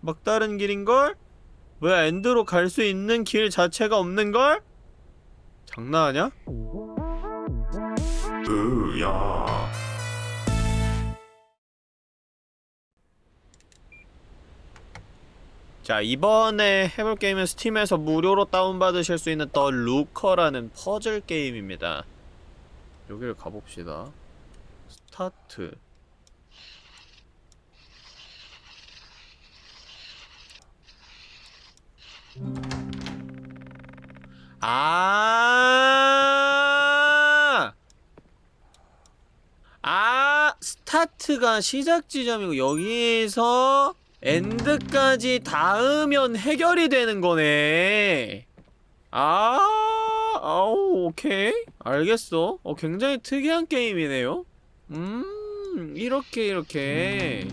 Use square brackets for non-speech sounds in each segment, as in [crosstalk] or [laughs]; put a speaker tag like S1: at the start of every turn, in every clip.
S1: 막다른 길인걸? 뭐야 end로 갈 수 있는 길 자체가 없는걸? 장난하냐?
S2: 으야.
S1: 자 이번에 해볼 게임은 스팀에서 무료로 다운받으실 수 있는 The Looker라는 퍼즐 게임입니다 여기를 가봅시다 스타트 아, 아, 스타트가 시작 지점이고 여기서 엔드까지 닿으면 해결이 되는 거네. 아, 아우, 오케이. 알겠어. 어, 굉장히 특이한 게임이네요. 음, 이렇게, 이렇게.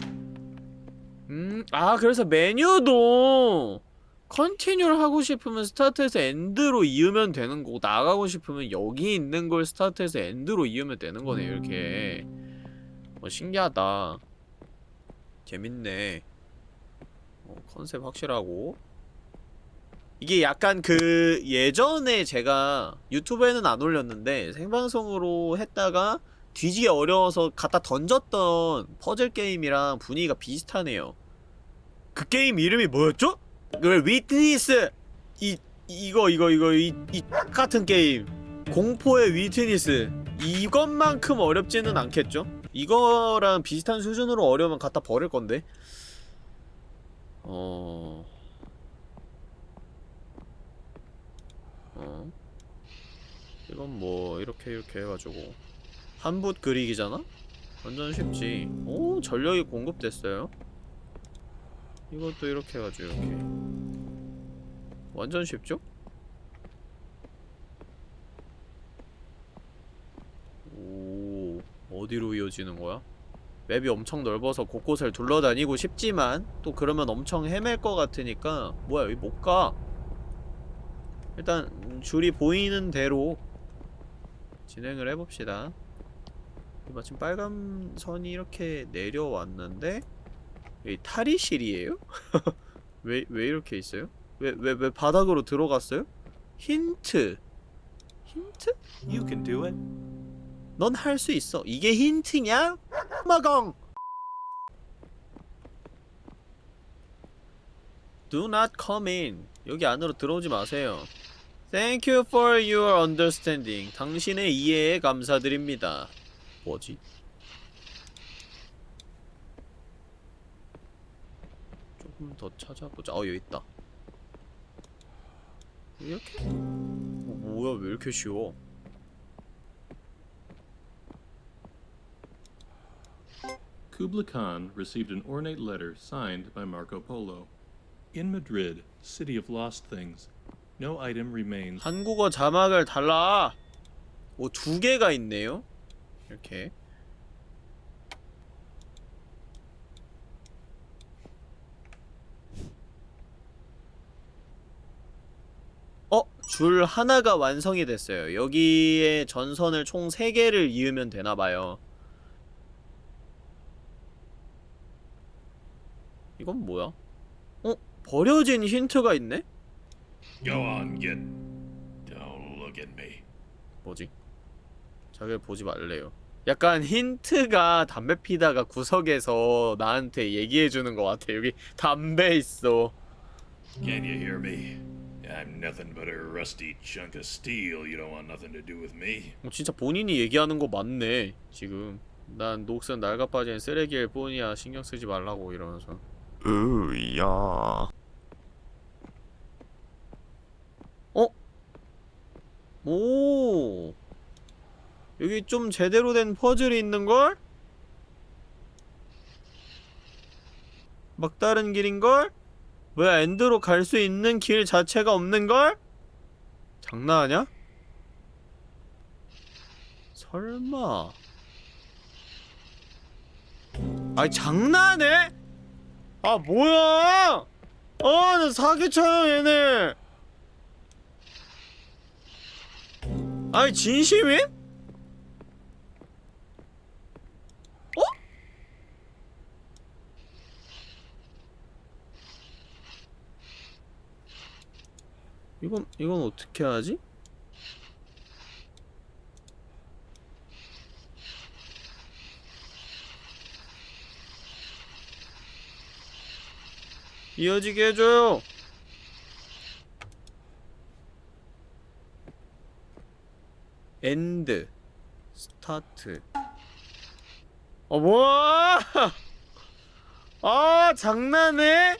S1: 음, 아, 그래서 메뉴도 continue를 하고 싶으면 스타트에서 end로 이으면 되는 거고, 나가고 싶으면 여기 있는 걸 스타트에서 end로 이으면 되는 거네, 이렇게. 어, 신기하다. 재밌네. 어, 컨셉 확실하고 이게 약간 그 예전에 제가 유튜브에는 안 올렸는데 생방송으로 했다가 뒤지게 어려워서 갖다 던졌던 퍼즐 게임이랑 분위기가 비슷하네요 그 게임 이름이 뭐였죠? 그 위트니스. 이 이거 이거 이거 이, 이 같은 게임. 공포의 위트니스. 이것만큼 어렵지는 않겠죠? 이거랑 비슷한 수준으로 어려우면 갖다 버릴 건데. 어... 어? 이건 뭐 이렇게 이렇게 해가지고. 한붓 그리기잖아? 완전 쉽지. 오 전력이 공급됐어요. 이것도 이렇게 해가지고 이렇게 완전 쉽죠? 오 어디로 이어지는 거야? 맵이 엄청 넓어서 곳곳을 둘러다니고 싶지만 또 그러면 엄청 헤맬 것 같으니까 뭐야 여기 못가 일단 줄이 보이는 대로 진행을 해봅시다 마침 빨간 선이 이렇게 내려왔는데 여기 탈의실이에요? [laughs] 왜, 왜 이렇게 있어요? 왜, 왜, 왜 바닥으로 들어갔어요? 힌트 힌트?
S2: You can do it.
S1: 넌 할 수 있어. 이게 힌트냐? 마공! Do not come in. 여기 안으로 들어오지 마세요. Thank you for your understanding. 당신의 이해에 감사드립니다. 뭐지? 더 찾아보자. 어, 여기 있다. 이렇게? 어, 뭐야, 왜 이렇게 쉬워?
S3: Kubla Khan received an ornate letter signed by Marco Polo. In Madrid, city of lost things, no item remains.
S1: 한국어 자막을 달라. 오, 두 개가 있네요. 이렇게. 어? 줄 하나가 완성이 됐어요. 여기에 전선을 총 3개를 이으면 되나봐요. 이건 뭐야? 어? 버려진 힌트가 있네?
S2: Go on, get. Don't look at me.
S1: 뭐지? 자기를 보지 말래요. 약간 힌트가 담배 피다가 구석에서 나한테 얘기해주는 것 같아. 여기 담배 있어.
S2: Can you hear me? I'm nothing but a rusty chunk of steel. You don't want nothing to do with me.
S1: 어, 진짜 본인이 얘기하는 거 맞네. 지금. 난 녹슨 낡아빠진 쓰레기일 뿐이야. 신경 쓰지 말라고 이러면서.
S2: 으야.
S1: 어? 오. 여기 좀 제대로 된 퍼즐이 있는걸? 막다른 길인걸? 뭐야 엔드로 갈 수 있는 길 자체가 없는걸? 장난하냐? 설마 아이 장난해? 아 뭐야 아나 사기쳐요 얘네 아니 진심임? 이건 이건 어떻게 하지? 이어지게 해줘요. 엔드 스타트 어 뭐야 아 장난해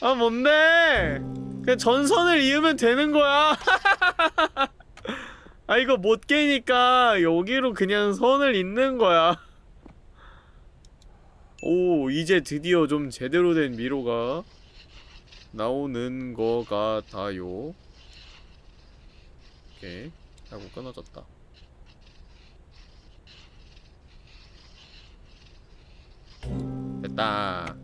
S1: 아 뭔데 그냥 전선을 이으면 되는 거야. [laughs] 아 이거 못 깨니까 여기로 그냥 선을 잇는 거야. 오 이제 드디어 좀 제대로 된 미로가 나오는 거 같아요. 오케이. 하고 끊어졌다. 됐다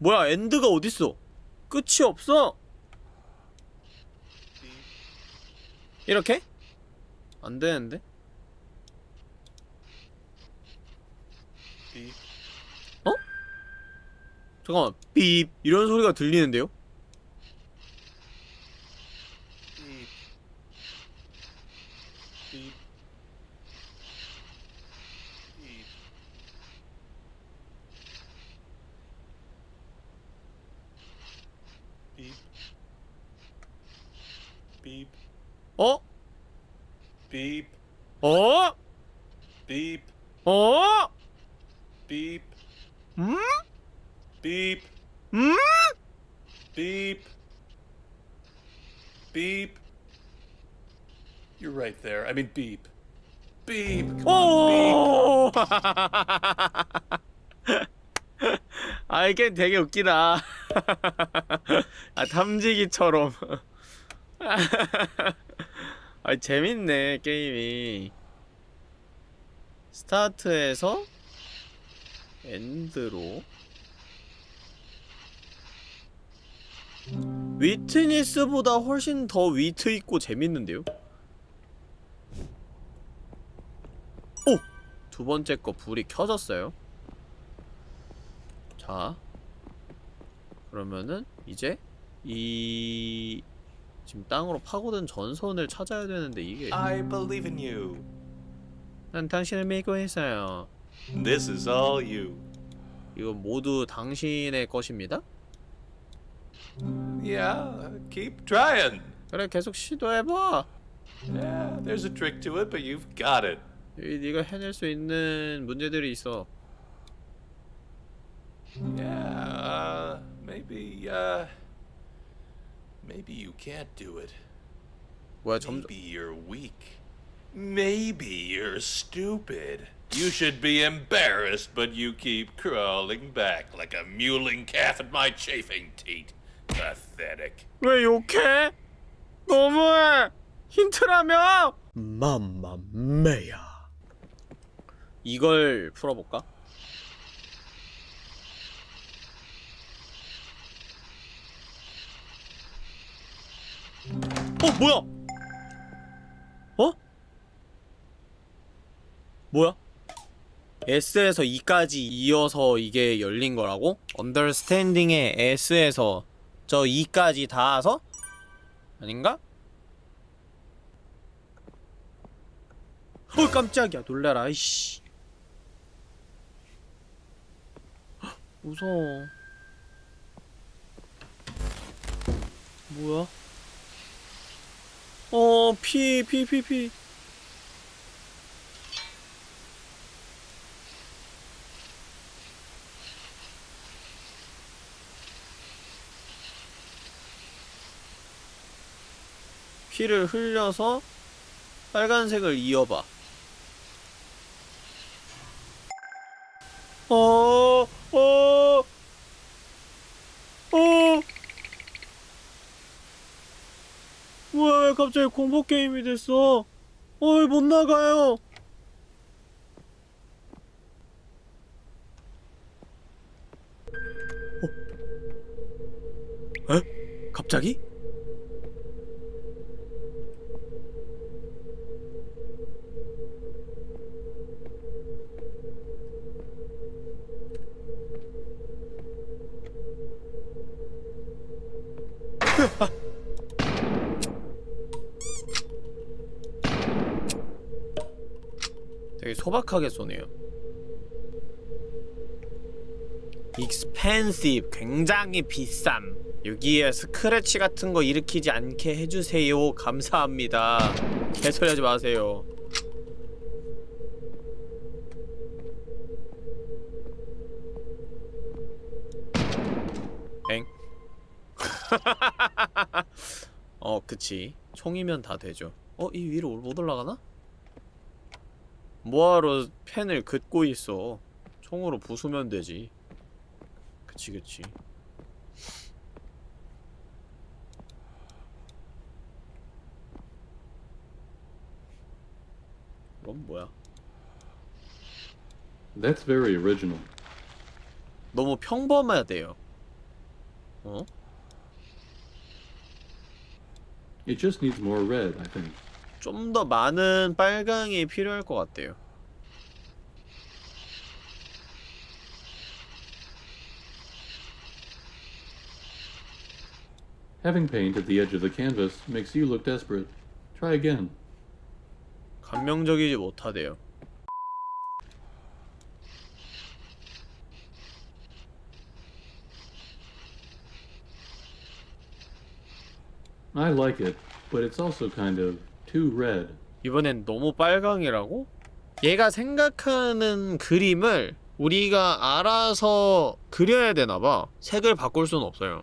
S1: 뭐야 엔드가 어딨어 끝이 없어 이렇게? 안되는데? 어? 잠깐만 삐 이런 소리가 들리는데요?
S3: Beep,
S1: 어?
S3: beep,
S1: 어?
S3: beep,
S1: 어?
S3: beep,
S1: 음?
S3: beep,
S1: 음?
S3: beep, beep. You're right there. I mean, beep. Beep. Come on, beep.
S1: 오! [laughs] 아 이게 되게 웃기다. [laughs] 아 탐지기처럼. [laughs] 아 재밌네 게임이. 스타트에서 엔드로. 위트니스보다 훨씬 더 위트 있고 재밌는데요? 오! 두 번째 거 불이 켜졌어요. 자. 그러면은 이제 이 지금 땅으로 파고든 전선을 찾아야 되는데 이게
S3: I believe in you.
S1: 난 당신을 믿고 있어요.
S3: This is all you.
S1: 이건 모두 당신의 것입니다.
S3: Yeah, keep trying.
S1: 그래 계속 시도해 봐.
S3: Yeah, there's a trick to it, but you've got it.
S1: 이 네가 해낼 수 있는 문제들이 있어.
S3: Yeah, uh, maybe, uh, maybe you can't do it.
S1: 뭐야 점점
S3: Maybe you're weak. Maybe you're stupid. You should be embarrassed, but you keep crawling back like a mewling calf at my chafing teat. Pathetic.
S1: 왜 욕해? 너무해. 힌트라며? 맘마메야. 이걸 풀어볼까? 어 뭐야? 어? 뭐야? S에서 E까지 이어서 이게 열린 거라고? 언더스탠딩의 S에서 저 E까지 닿아서? 아닌가? 어 깜짝이야 놀래라 이씨 무서워 뭐야? 어, 피, 피, 피, 피. 피를 흘려서 빨간색을 이어봐. 어, 어, 어. 뭐야 왜 갑자기 공포 게임이 됐어? 어이 못 나가요. 어? 에? 갑자기? 소박하게 쏘네요. expensive 굉장히 비쌈. 여기에 스크래치 같은 거 일으키지 않게 해주세요. 감사합니다. 개소리하지 마세요. 엥? [laughs] 어, 그치. 총이면 다 되죠. 어, 이 위로 못 올라가나? 뭐하러 펜을 긋고 있어. 총으로 부수면 되지. 그치, 그치. 이건 뭐야?
S3: That's very original.
S1: 너무 평범하대요. 어?
S3: It just needs more red, I think.
S1: 좀 더 많은 빨강이 필요할 것 같대요.
S3: Having paint at the edge of the canvas makes you look desperate. Try again.
S1: 감명적이지 못하대요.
S3: I like it, but it's also kind of too red.
S1: 이번엔 너무 빨강이라고? 얘가 생각하는 그림을 우리가 알아서 그려야 되나봐. 색을 바꿀 수는 없어요.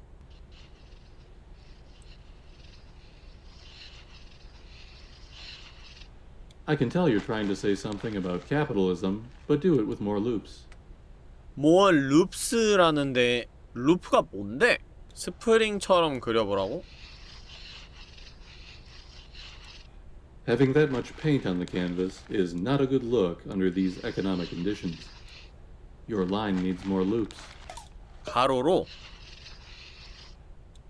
S3: I can tell you're trying to say something about capitalism, but do it with more loops.
S1: 뭐 룹스라는데 루프가 뭔데? 스프링처럼 그려보라고?
S3: Having that much paint on the canvas is not a good look under these economic conditions. Your line needs more loops.
S1: 가로로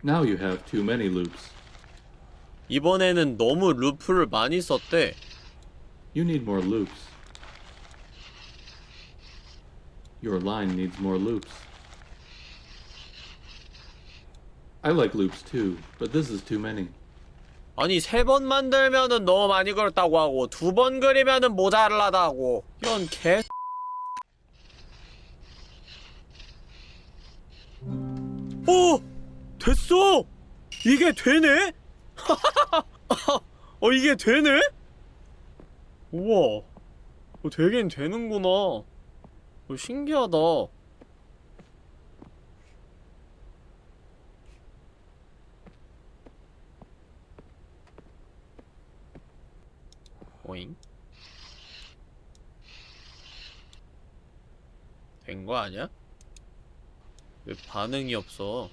S3: Now you have too many loops.
S1: 이번에는 너무 루프를 많이 썼대.
S3: You need more loops. Your line needs more loops. I like loops too, but this is too many.
S1: 아니 세 번 만들면은 너무 많이 그렸다고 하고 두 번 그리면은 모자라다고 이런 개 오! 됐어! 이게 되네? [laughs] 어 이게 되네? 우와 어, 되긴 되는구나 어, 신기하다 오잉? 된 거 아니야? 왜 반응이 없어?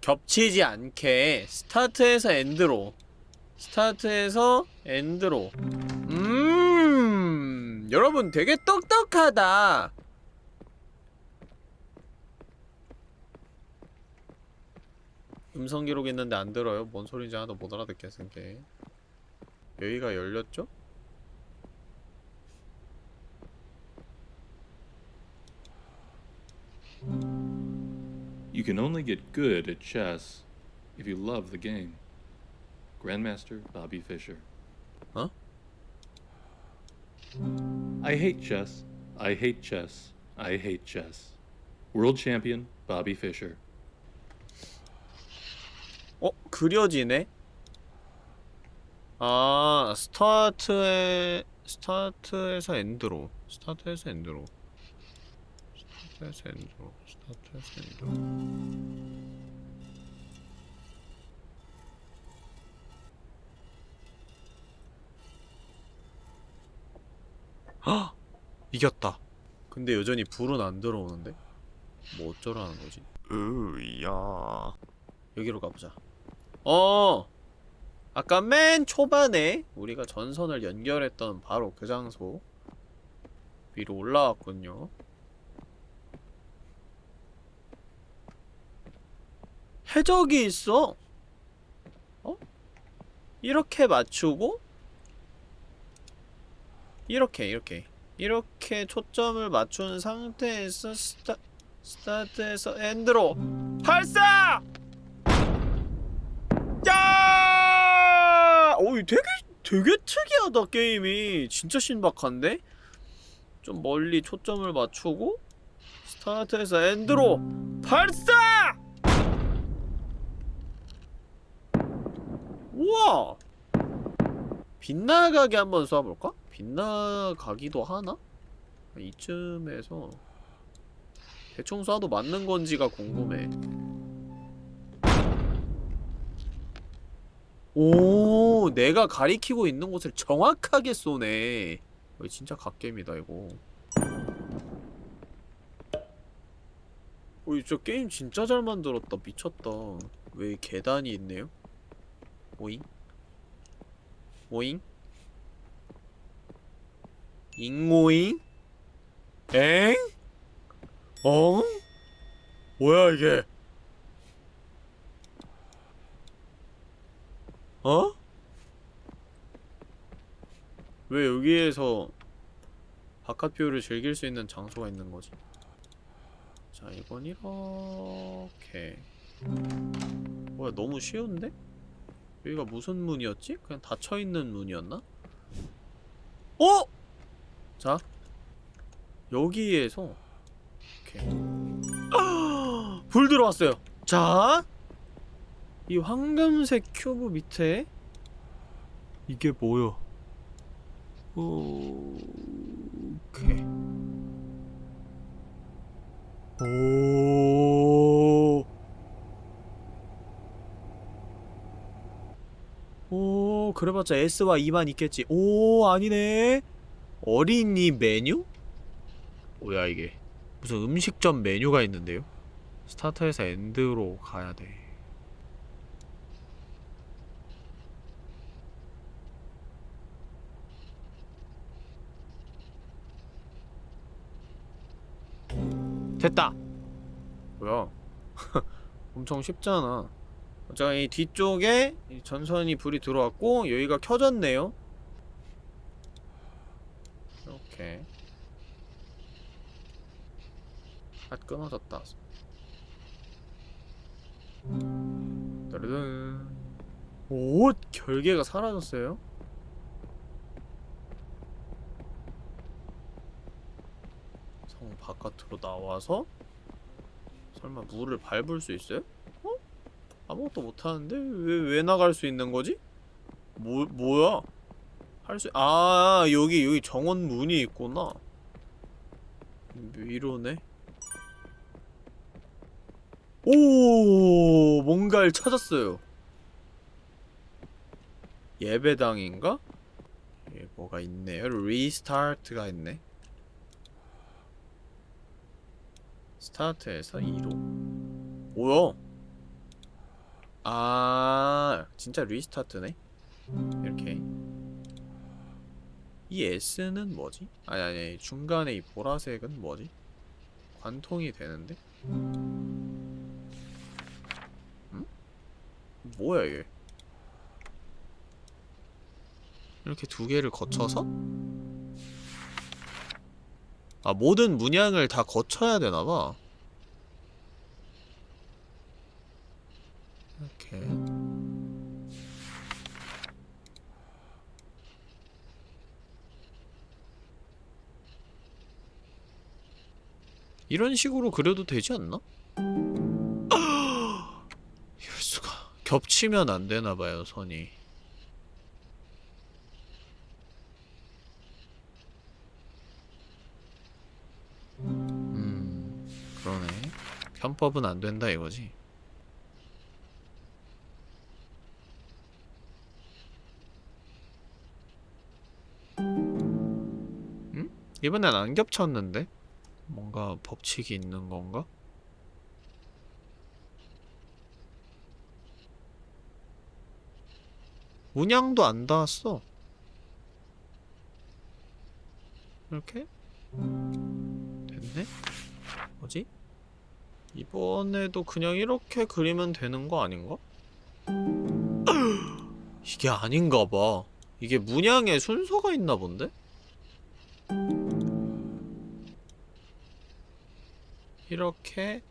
S1: 겹치지 않게 스타트에서 엔드로 스타트에서 엔드로 음 여러분 되게 똑똑하다 음성 기록 있는데 안 들어요? 뭔 소리인지 하나도 못 알아듣겠는데 여기가 열렸죠?
S3: You can only get good at chess if you love the game. Grandmaster Bobby Fischer.
S1: Huh?
S3: I hate chess. I hate chess. I hate chess. World champion Bobby Fischer.
S1: 어? 그려지네? 아 스타트에 스타트에서 엔드로 스타트에서 엔드로 스타트에서 엔드로 스타트에서 엔드로 헉! 이겼다 근데 여전히 불은 안 들어오는데? 뭐 어쩌라는 거지? 으야 여기로 가보자 어! 아까 맨 초반에 우리가 전선을 연결했던 바로 그 장소 위로 올라왔군요 해적이 있어 어? 이렇게 맞추고 이렇게 이렇게 이렇게 초점을 맞춘 상태에서 스타 스타트에서 end로 발사! 야! 오, 되게 되게 특이하다 게임이 진짜 신박한데? 좀 멀리 초점을 맞추고 스타트에서 end로 발사! 우와! 빗나가게 한번 쏴볼까? 빗나가기도 하나? 이쯤에서 대충 쏴도 맞는 건지가 궁금해 오 내가 가리키고 있는 곳을 정확하게 쏘네 이거 진짜 갓겜이다 이거 어이 저 게임 진짜 잘 만들었다 미쳤다 왜 계단이 있네요? 오잉? 오잉? 잉오잉? 엥? 엉? 뭐야 이게 어? 왜 여기에서 바깥 view를 즐길 수 있는 장소가 있는 거지? 자, 이건 이렇게. 뭐야, 너무 쉬운데? 여기가 무슨 문이었지? 그냥 닫혀있는 문이었나? 어? 자, 여기에서 이렇게. [gasps] 불 들어왔어요. 자, 이 황금색 큐브 밑에 이게 뭐야? 오케이. 오. 오, 그래봤자 S와 E만 있겠지. 오, 아니네. 어린이 메뉴? 뭐야 이게? 무슨 음식점 메뉴가 있는데요? 스타트에서 엔드로 가야 돼. 됐다. 뭐야? [laughs] 엄청 쉽잖아. 자, 이 뒤쪽에 이 전선이 불이 들어왔고 여기가 켜졌네요. 이렇게. 아 끊어졌다. 따르든. 오, 결계가 사라졌어요. 성 바깥으로 나와서 설마 물을 밟을 수 있어요? 어? 아무것도 못하는데 왜 왜 나갈 수 있는 거지? 뭐 뭐야? 할 수 아 여기 여기 정원 문이 있구나. 위로네. 오 뭔가를 찾았어요. 예배당인가? 예, 뭐가 있네요. 리스타트가 있네. 스타트에서 2로 뭐야? 아 진짜 리스타트네 이렇게 이 S는 뭐지? 아니 아니 중간에 이 보라색은 뭐지? 관통이 되는데? 응? 뭐야 이게 이렇게 두 개를 거쳐서? 아 모든 문양을 다 거쳐야 되나봐. 이렇게. 이런 식으로 그려도 되지 않나? [gasps] 이럴 수가. 겹치면 안 되나봐요 선이 편법은 안 된다 이거지 음? 이번엔 안 겹쳤는데? 뭔가 법칙이 있는 건가? 문양도 안 닿았어 이렇게? 됐네? 뭐지? 이번에도 그냥 이렇게 그리면 되는 거 아닌가? [clears throat] 이게 아닌가 봐. 이게 문양에 순서가 있나 본데? 이렇게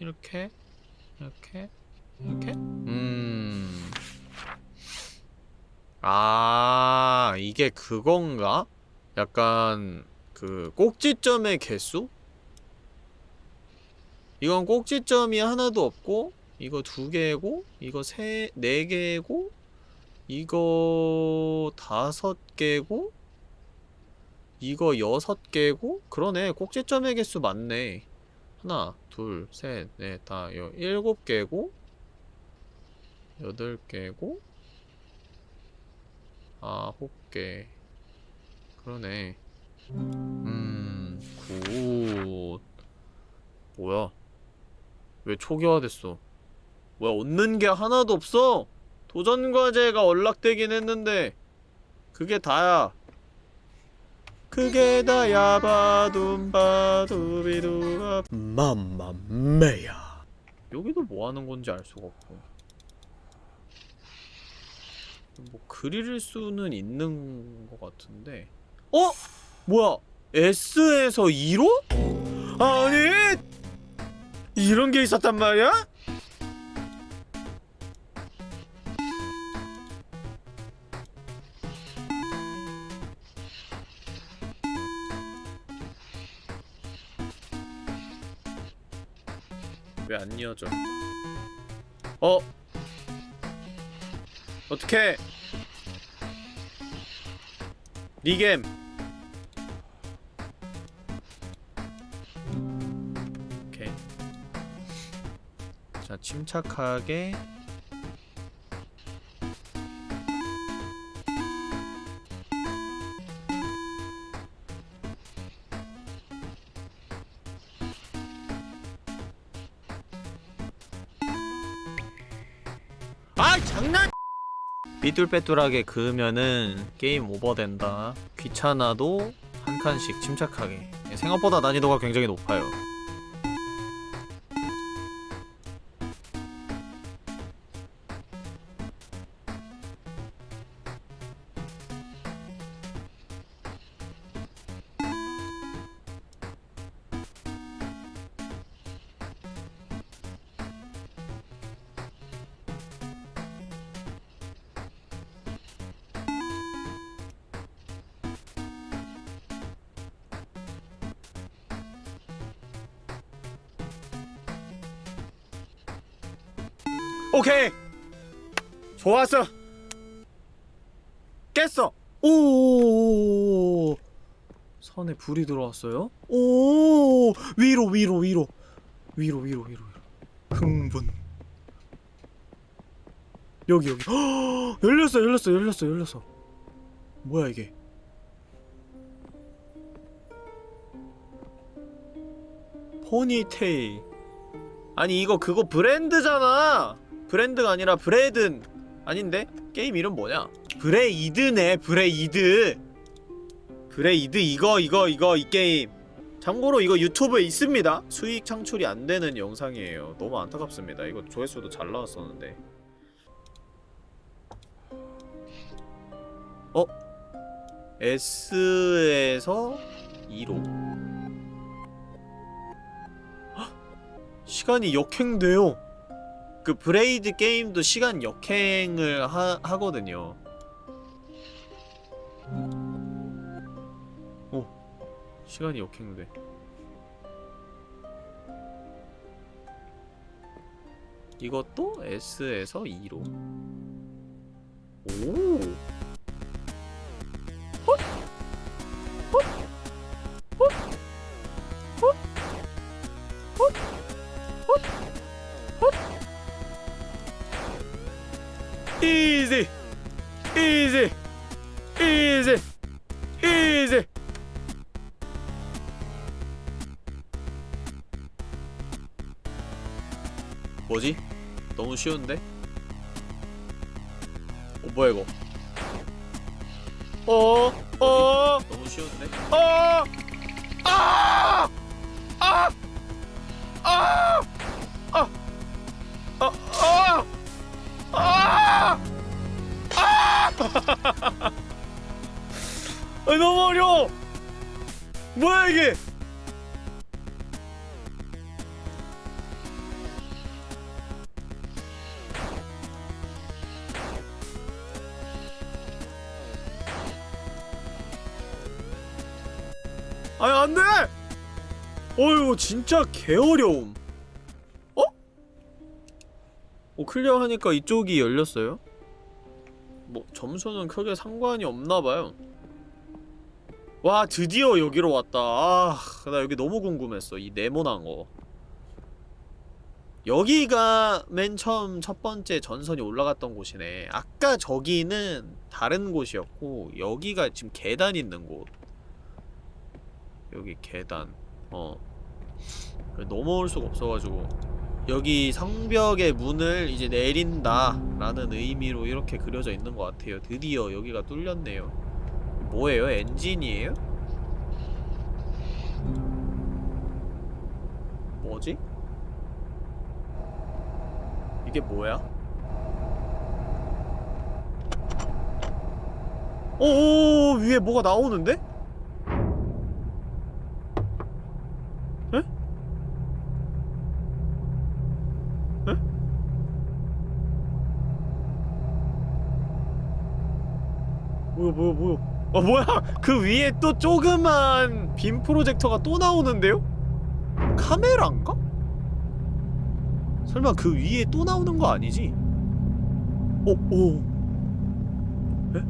S1: 이렇게 이렇게 이렇게 음 아, 이게 그건가? 약간 그 꼭지점의 개수? 이건 꼭지점이 하나도 없고 이거 두 개고 이거 세, 네 개고 이거 다섯 개고 이거 여섯 개고 그러네 꼭지점의 개수 맞네 하나 둘셋넷다 여 일곱 개고 여덟 개고 아홉 개 그러네 음, good. 뭐야? 왜 초기화됐어? 뭐야, 얻는 게 하나도 없어? 도전 과제가 연락되긴 했는데, 그게 다야. 그게 다야, 바둠바두비두바. 맘마메야. 여기도 뭐 하는 건지 알 수가 없고. 뭐, 그릴 수는 있는 것 같은데. 어? 뭐야? S에서 2로? 아니! 이런 게 있었단 말이야? 왜 안 이어져? 어? 어떻게? 리겜 침착하게 아 장난! 삐뚤빼뚤하게 그으면은 게임 오버된다. 귀찮아도 한 칸씩 침착하게. 생각보다 난이도가 굉장히 높아요 불이 들어왔어요? 오 위로 위로 위로. 위로 위로 위로 흥분. 여기 여기. 헉, 열렸어 열렸어 열렸어 열렸어. 뭐야 이게? 포니테일. 아니 이거 그거 브랜드잖아. 브랜드가 아니라 브레든. 아닌데? 게임 이름 뭐냐? Braid네 Braid Braid 이거 이거 이거 이 게임. 참고로 이거 유튜브에 있습니다. 수익 창출이 안 되는 영상이에요. 너무 안타깝습니다. 이거 조회수도 잘 나왔었는데. 어? S에서 E로. 시간이 역행돼요. 그 브레이드 게임도 시간 역행을 하, 하거든요. 오 시간이 역행돼. 이것도 S에서 2로. 오 쉬운데? 어 뭐야 이거 어? 어? 아니 안돼! 어휴 진짜 개어려움 어? 어 클리어하니까 이쪽이 열렸어요? 뭐 점수는 크게 상관이 없나봐요 와 드디어 여기로 왔다 아나 여기 너무 궁금했어 이 네모난 거 여기가 맨 처음 첫 번째 전선이 올라갔던 곳이네 아까 저기는 다른 곳이었고 여기가 지금 계단 있는 곳 여기 계단 어 넘어올 수가 없어가지고 여기 성벽의 문을 이제 내린다 라는 의미로 이렇게 그려져 있는 것 같아요 드디어 여기가 뚫렸네요 뭐예요? 엔진이에요? 뭐지? 이게 뭐야? 오 위에 뭐가 나오는데? 뭐야 뭐야 뭐야 어 뭐야 그 위에 또 조그만 빔 프로젝터가 또 나오는데요? 카메라인가? 설마 그 위에 또 나오는 거 아니지? 오, 오. 에?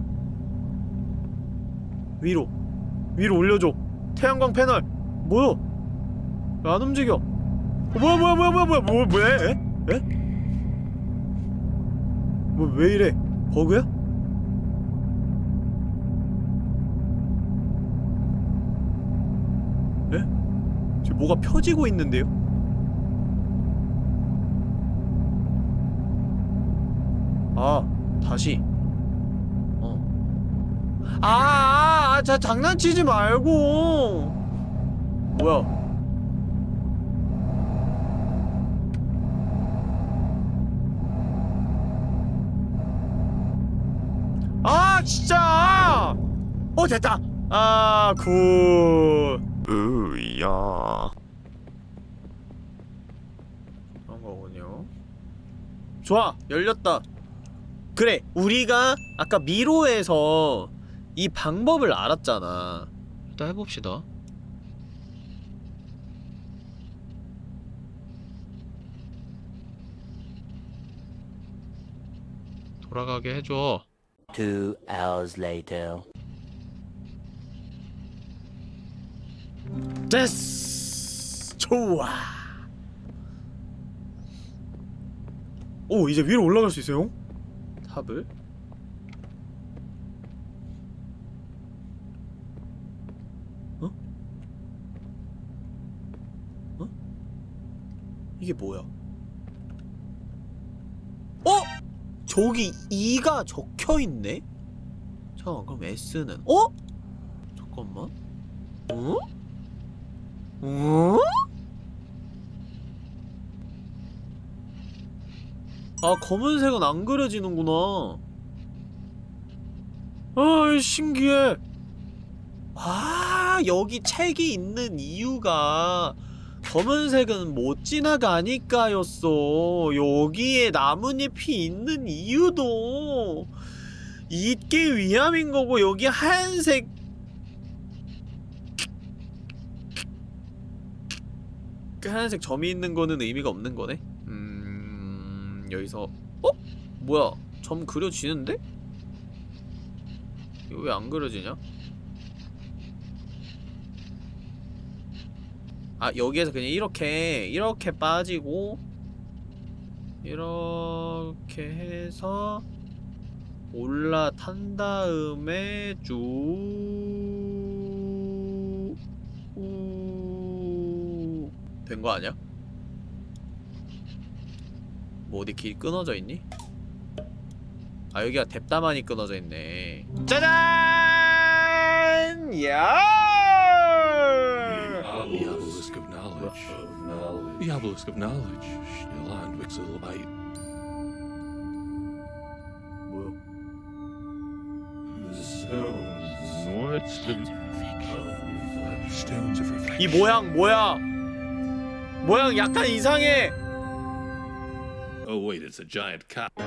S1: 위로. 위로 올려줘. 태양광 패널. 뭐야? 왜안 움직여? 어, 뭐야, 뭐야, 뭐야, 뭐야, 뭐야, 뭐, 왜? 에? 에? 뭐, 왜 이래? 버그야? 뭐가 펴지고 있는데요? 아, 다시. 어. 아, 아, 아, 자, 장난치지 말고. 뭐야? 아, 진짜! 어, 됐다! 아, 굿. 으야. 좋아! 열렸다. 그래 우리가 아까 미로에서 이 방법을 알았잖아 일단 해봅시다 돌아가게 해줘
S4: Two hours later.
S1: 됐어 좋아 오 이제 위로 올라갈 수 있어요 탑을 어? 어? 이게 뭐야? 어? 저기 2가 적혀있네? 잠깐 그럼 S는 어? 잠깐만 어? 어? 아 검은색은 안 그려지는구나. 아 신기해. 아 여기 책이 있는 이유가 검은색은 못 지나가니까였어. 여기에 나뭇잎이 있는 이유도 있기 위함인 거고 여기 하얀색. 그 하얀색 점이 있는 거는 의미가 없는 거네. 음... 여기서 어? 뭐야 점 그려지는데? 이거 왜 안 그려지냐? 아 여기에서 그냥 이렇게 이렇게 빠지고 이렇게 해서 올라탄 다음에 쭉 된 거 아니야? 뭐 어디 길 끊어져 있니? 아 여기가 뎁다만이 끊어져 있네 짜잔! 야!
S3: The obelisk of knowledge. The obelisk of knowledge. Still on Wixelbite.
S1: 뭐야?
S3: What's the stones of reflection?
S1: 이 모양 뭐야? 모양 약간 이상해.
S2: Oh, wait, it's a giant cow. [laughs]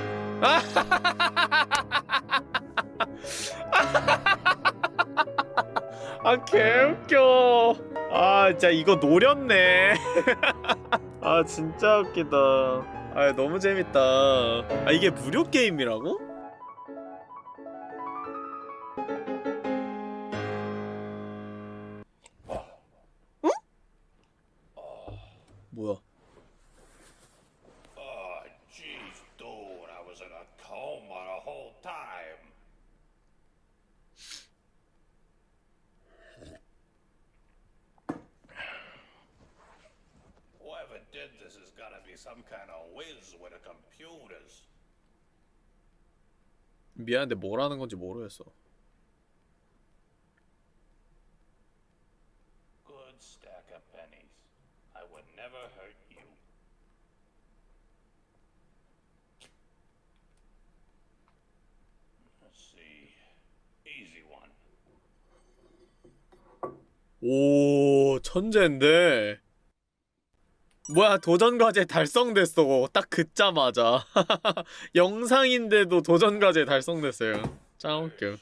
S1: 아 개웃겨 아 진짜 이거 노렸네 [laughs] 아 진짜 웃기다 아 너무 재밌다 아 이게 무료 게임이라고? 미안한데 뭐라는 건지 모르겠어. 오 천재인데 뭐야 도전 과제 달성됐어. 딱 긋자마자. [laughs] 영상인데도 도전 과제 달성됐어요. 짱 웃겨.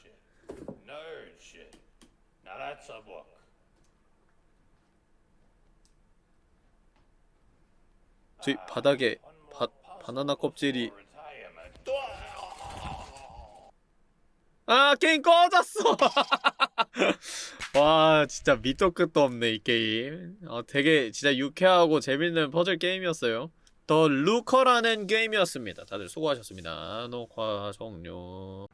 S1: 저기 바닥에 바, 바나나 껍질이. 아 게임 꺼졌어. [laughs] 와 진짜 밑도 끝도 없네 이 게임. 어, 되게 진짜 유쾌하고 재밌는 퍼즐 게임이었어요. 더 루커라는 게임이었습니다. 다들 수고하셨습니다. 녹화 종료